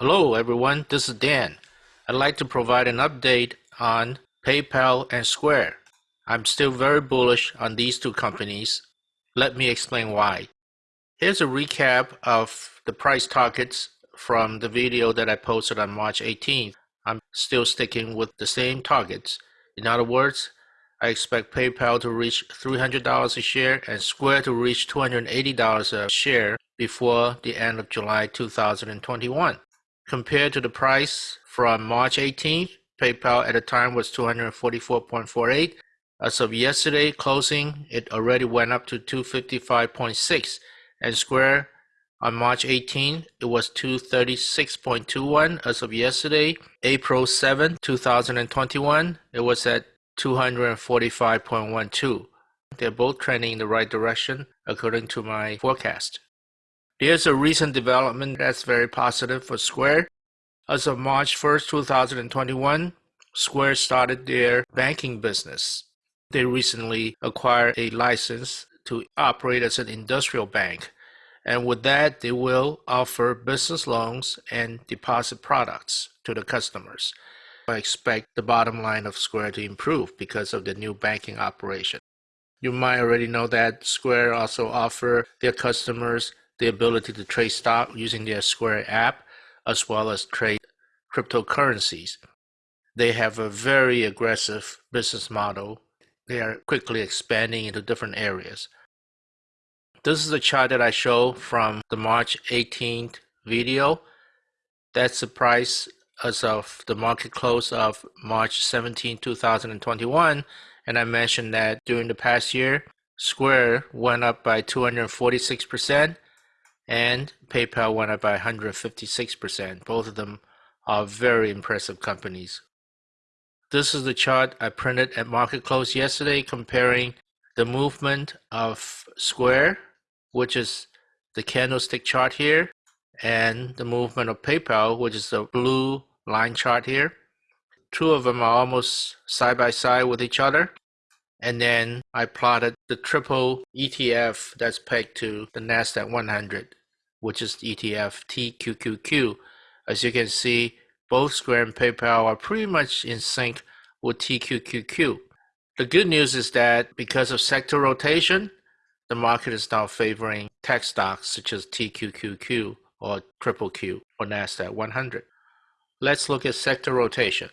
Hello everyone, this is Dan. I'd like to provide an update on PayPal and Square. I'm still very bullish on these two companies. Let me explain why. Here's a recap of the price targets from the video that I posted on March 18th. I'm still sticking with the same targets. In other words, I expect PayPal to reach $300 a share and Square to reach $280 a share before the end of July 2021. Compared to the price from March 18th, PayPal at the time was 244.48. As of yesterday closing, it already went up to 255.6 and Square on March 18, it was 236.21 as of yesterday. April 7, 2021, it was at 245.12. They're both trending in the right direction according to my forecast. Here's a recent development that's very positive for Square. As of March 1st, 2021, Square started their banking business. They recently acquired a license to operate as an industrial bank. And with that, they will offer business loans and deposit products to the customers. I expect the bottom line of Square to improve because of the new banking operation. You might already know that Square also offer their customers the ability to trade stock using their Square app, as well as trade cryptocurrencies. They have a very aggressive business model. They are quickly expanding into different areas. This is a chart that I show from the March 18th video. That's the price as of the market close of March 17, 2021. And I mentioned that during the past year, Square went up by 246%, and PayPal went up by 156%. Both of them are very impressive companies. This is the chart I printed at market close yesterday comparing the movement of Square, which is the candlestick chart here, and the movement of PayPal, which is the blue line chart here. Two of them are almost side by side with each other. And then I plotted the triple ETF that's pegged to the NASDAQ 100 which is ETF TQQQ. As you can see, both Square and PayPal are pretty much in sync with TQQQ. The good news is that because of sector rotation, the market is now favoring tech stocks such as TQQQ or Triple Q or NASDAQ 100. Let's look at sector rotation.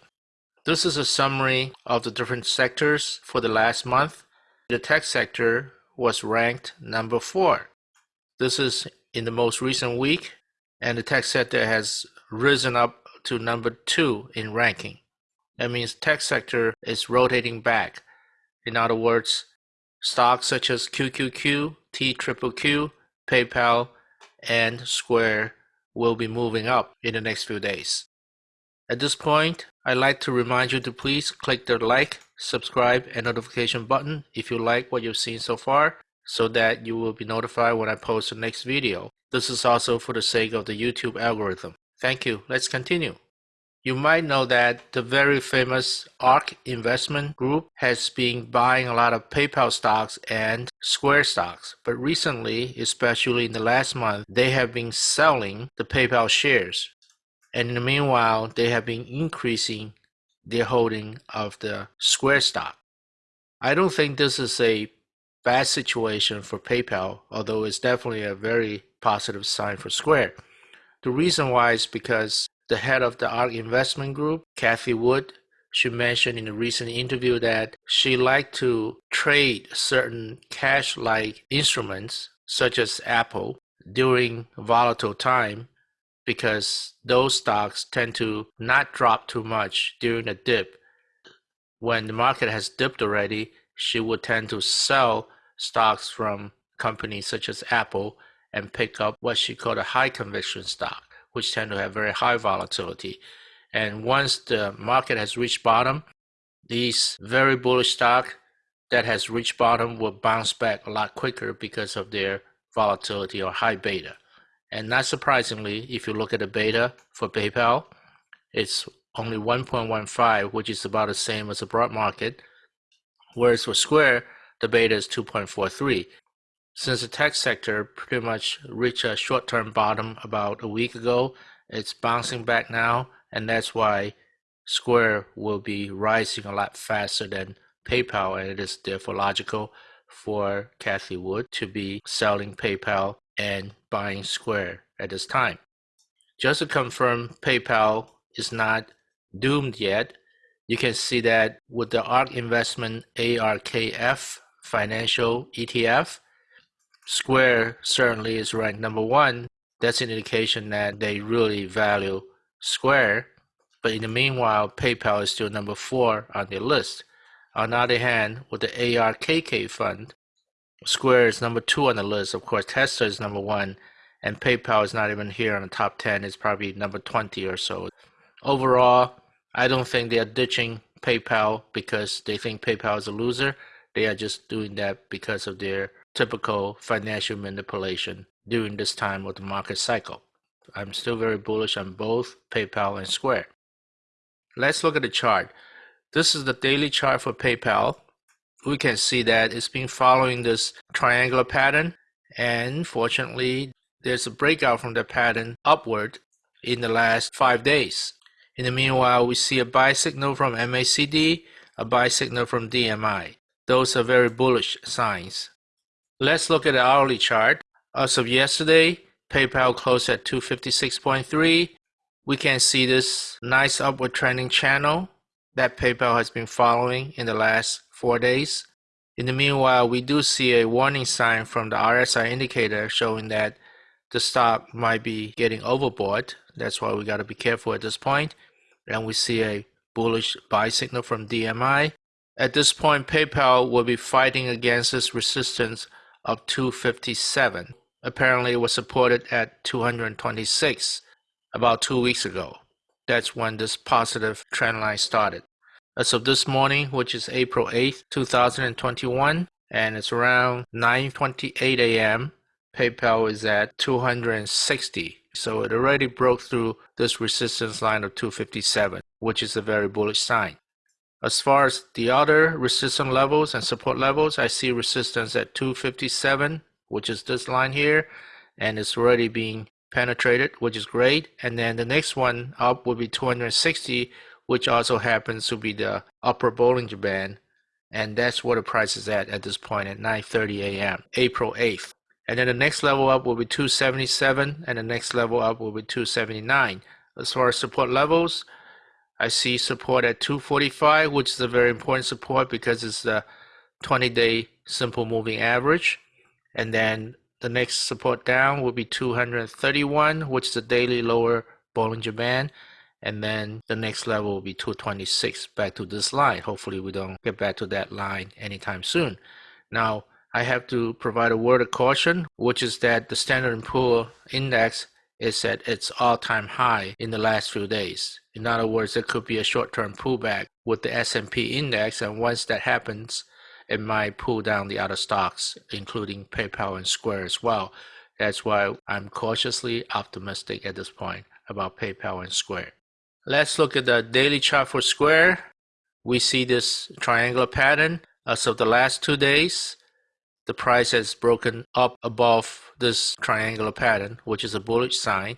This is a summary of the different sectors for the last month. The tech sector was ranked number four. This is in the most recent week, and the tech sector has risen up to number two in ranking. That means tech sector is rotating back. In other words, stocks such as QQQ, TQQQ, PayPal, and Square will be moving up in the next few days. At this point, I'd like to remind you to please click the like, subscribe, and notification button if you like what you've seen so far so that you will be notified when I post the next video. This is also for the sake of the YouTube algorithm. Thank you. Let's continue. You might know that the very famous ARK Investment Group has been buying a lot of PayPal stocks and Square stocks, but recently, especially in the last month, they have been selling the PayPal shares. And in the meanwhile, they have been increasing their holding of the Square stock. I don't think this is a bad situation for PayPal, although it's definitely a very positive sign for Square. The reason why is because the head of the ARK Investment Group, Cathie Wood, she mentioned in a recent interview that she liked to trade certain cash-like instruments, such as Apple, during volatile time because those stocks tend to not drop too much during a dip. When the market has dipped already, she would tend to sell stocks from companies such as Apple and pick up what she called a high conviction stock, which tend to have very high volatility. And once the market has reached bottom, these very bullish stock that has reached bottom will bounce back a lot quicker because of their volatility or high beta. And not surprisingly, if you look at the beta for PayPal, it's only 1.15, which is about the same as the broad market. Whereas for Square, the beta is 2.43. Since the tech sector pretty much reached a short-term bottom about a week ago, It's bouncing back now, and that's why Square will be rising a lot faster than PayPal, and it is therefore logical for Cathie Wood to be selling PayPal and buying Square at this time. Just to confirm PayPal is not doomed yet, you can see that with the ARK Investment ARKF financial ETF, Square certainly is ranked number one. That's an indication that they really value Square. But in the meanwhile, PayPal is still number four on their list. On the other hand, with the ARKK fund, Square is number two on the list. Of course, Tesla is number one, and PayPal is not even here on the top 10. It's probably number 20 or so. Overall, I don't think they are ditching PayPal because they think PayPal is a loser. They are just doing that because of their typical financial manipulation during this time of the market cycle. I'm still very bullish on both PayPal and Square. Let's look at the chart. This is the daily chart for PayPal. We can see that it's been following this triangular pattern and fortunately there's a breakout from the pattern upward in the last five days. In the meanwhile, we see a buy signal from MACD, a buy signal from DMI. Those are very bullish signs. Let's look at the hourly chart. As of yesterday, PayPal closed at 256.3. We can see this nice upward trending channel that PayPal has been following in the last four days. In the meanwhile, we do see a warning sign from the RSI indicator showing that the stock might be getting overbought. That's why we got to be careful at this point. And we see a bullish buy signal from DMI. At this point, PayPal will be fighting against this resistance of 257. Apparently, it was supported at 226 about two weeks ago. That's when this positive trend line started. As of this morning, which is April 8th, 2021, and it's around 9:28 a.m., PayPal is at 260. So it already broke through this resistance line of 257, which is a very bullish sign. As far as the other resistance levels and support levels, I see resistance at 257, which is this line here, and it's already being penetrated, which is great. And then the next one up will be 260, which also happens to be the upper Bollinger Band. And that's where the price is at at this point at 9.30 a.m., April 8th. And then the next level up will be 277, and the next level up will be 279. As far as support levels, I see support at 245, which is a very important support because it's the 20-day simple moving average. And then the next support down will be 231, which is the daily lower Bollinger Band. And then the next level will be 226 back to this line. Hopefully we don't get back to that line anytime soon. Now, I have to provide a word of caution, which is that the Standard & Poor index is at its all-time high in the last few days. In other words, there could be a short-term pullback with the S&P index, and once that happens, it might pull down the other stocks, including PayPal and Square as well. That's why I'm cautiously optimistic at this point about PayPal and Square. Let's look at the daily chart for Square. We see this triangular pattern as of the last two days the price has broken up above this triangular pattern, which is a bullish sign.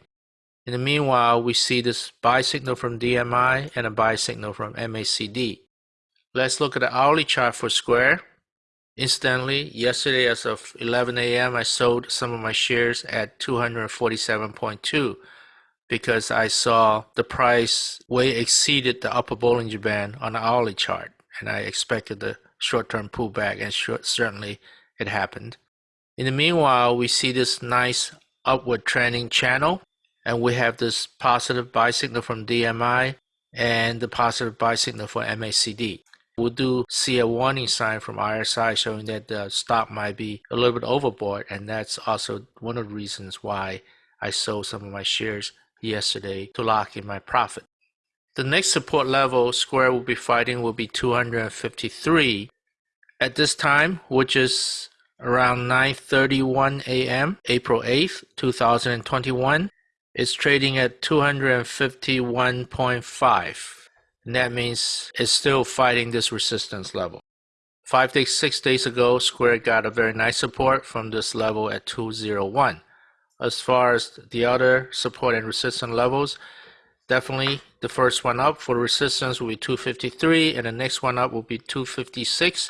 In the meanwhile, we see this buy signal from DMI and a buy signal from MACD. Let's look at the hourly chart for Square. Incidentally, yesterday as of 11 a.m., I sold some of my shares at 247.2 because I saw the price way exceeded the upper Bollinger Band on the hourly chart, and I expected the short-term pullback, and short, certainly it happened. In the meanwhile, we see this nice upward trending channel, and we have this positive buy signal from DMI and the positive buy signal for MACD. We do see a warning sign from RSI showing that the stock might be a little bit overbought, and that's also one of the reasons why I sold some of my shares yesterday to lock in my profit. The next support level Square will be fighting will be 253 at this time, which is around 9:31 a.m. April 8th, 2021, it's trading at 251.5. And that means it's still fighting this resistance level. Five days, six days ago, Square got a very nice support from this level at 201. As far as the other support and resistance levels, definitely the first one up for resistance will be 253 and the next one up will be 256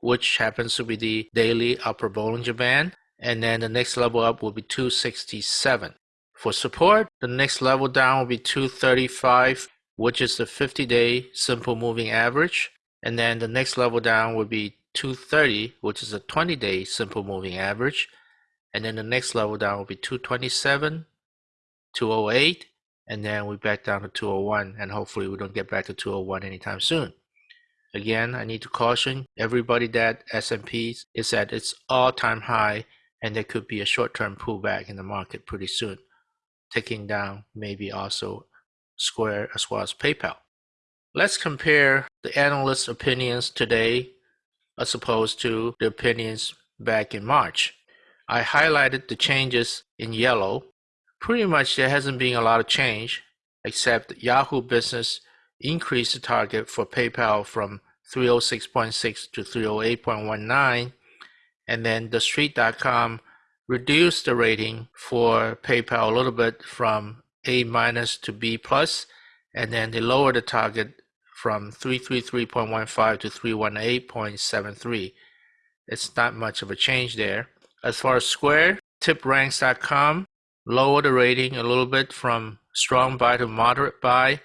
which happens to be the daily upper Bollinger Band and then the next level up will be 267 for support the next level down will be 235 which is the 50-day simple moving average. And then the next level down will be 230 which is a 20-day simple moving average. And then the next level down will be 227 208 and then we back down to 201 and hopefully we don't get back to 201 anytime soon again i need to caution everybody that s&p is at its all-time high and there could be a short-term pullback in the market pretty soon taking down maybe also square as well as paypal. Let's compare the analyst opinions today as opposed to the opinions back in march. I highlighted the changes in yellow. Pretty much there hasn't been a lot of change, except Yahoo Business increased the target for PayPal from 306.6 to 308.19, and then TheStreet.com reduced the rating for PayPal a little bit from A minus to B plus, and then they lowered the target from 333.15 to 318.73. It's not much of a change there. As far as Square, tipranks.com lower the rating a little bit from strong buy to moderate buy.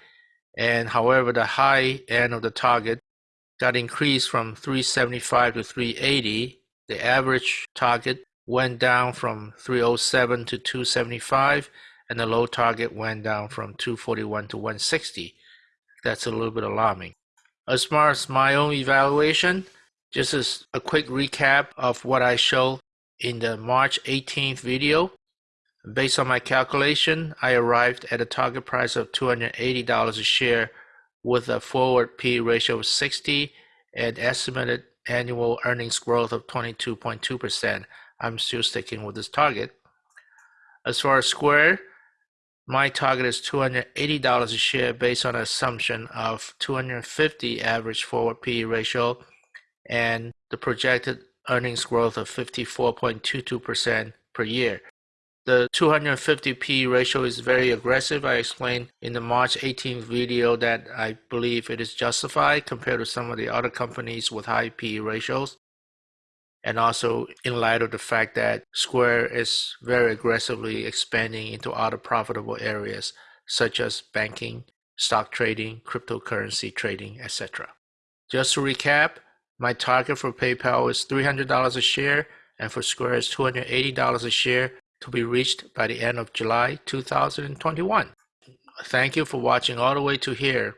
And however, the high end of the target got increased from 375 to 380. The average target went down from 307 to 275, and the low target went down from 241 to 160. That's a little bit alarming. As far as my own evaluation, just as a quick recap of what I showed in the March 18th video. Based on my calculation, I arrived at a target price of $280 a share with a forward P ratio of 60 and estimated annual earnings growth of 22.2%. I'm still sticking with this target. As far as Square, my target is $280 a share based on an assumption of 250 average forward P ratio and the projected earnings growth of 54.22% per year. The 250p ratio is very aggressive. I explained in the March 18th video that I believe it is justified compared to some of the other companies with high p ratios. And also in light of the fact that Square is very aggressively expanding into other profitable areas such as banking, stock trading, cryptocurrency trading, etc. Just to recap, my target for PayPal is $300 a share and for Square is $280 a share to be reached by the end of July 2021. Thank you for watching all the way to here.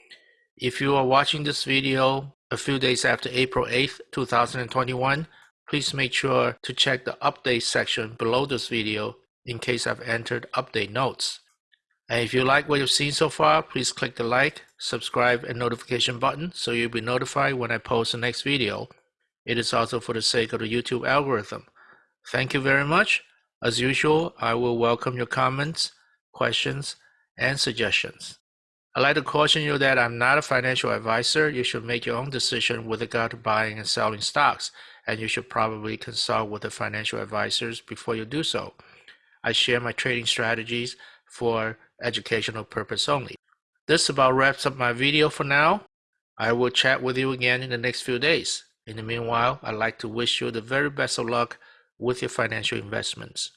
If you are watching this video a few days after April 8th, 2021, please make sure to check the update section below this video in case I've entered update notes. And if you like what you've seen so far, please click the like, subscribe, and notification button so you'll be notified when I post the next video. It is also for the sake of the YouTube algorithm. Thank you very much. As usual, I will welcome your comments, questions, and suggestions. I'd like to caution you that I'm not a financial advisor. You should make your own decision with regard to buying and selling stocks, and you should probably consult with the financial advisors before you do so. I share my trading strategies for educational purpose only. This about wraps up my video for now. I will chat with you again in the next few days. In the meanwhile, I'd like to wish you the very best of luck with your financial investments.